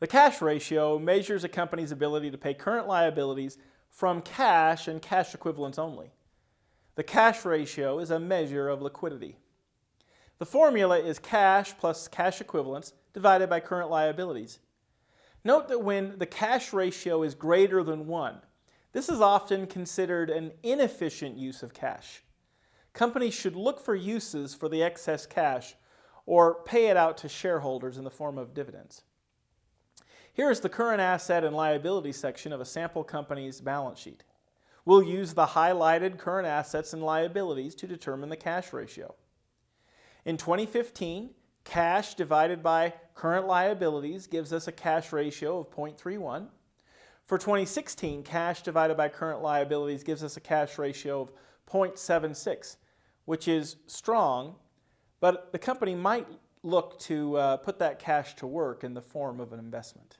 The cash ratio measures a company's ability to pay current liabilities from cash and cash equivalents only. The cash ratio is a measure of liquidity. The formula is cash plus cash equivalents divided by current liabilities. Note that when the cash ratio is greater than 1, this is often considered an inefficient use of cash. Companies should look for uses for the excess cash or pay it out to shareholders in the form of dividends. Here is the current asset and liability section of a sample company's balance sheet. We'll use the highlighted current assets and liabilities to determine the cash ratio. In 2015, cash divided by current liabilities gives us a cash ratio of 0.31. For 2016, cash divided by current liabilities gives us a cash ratio of 0.76, which is strong, but the company might look to uh, put that cash to work in the form of an investment.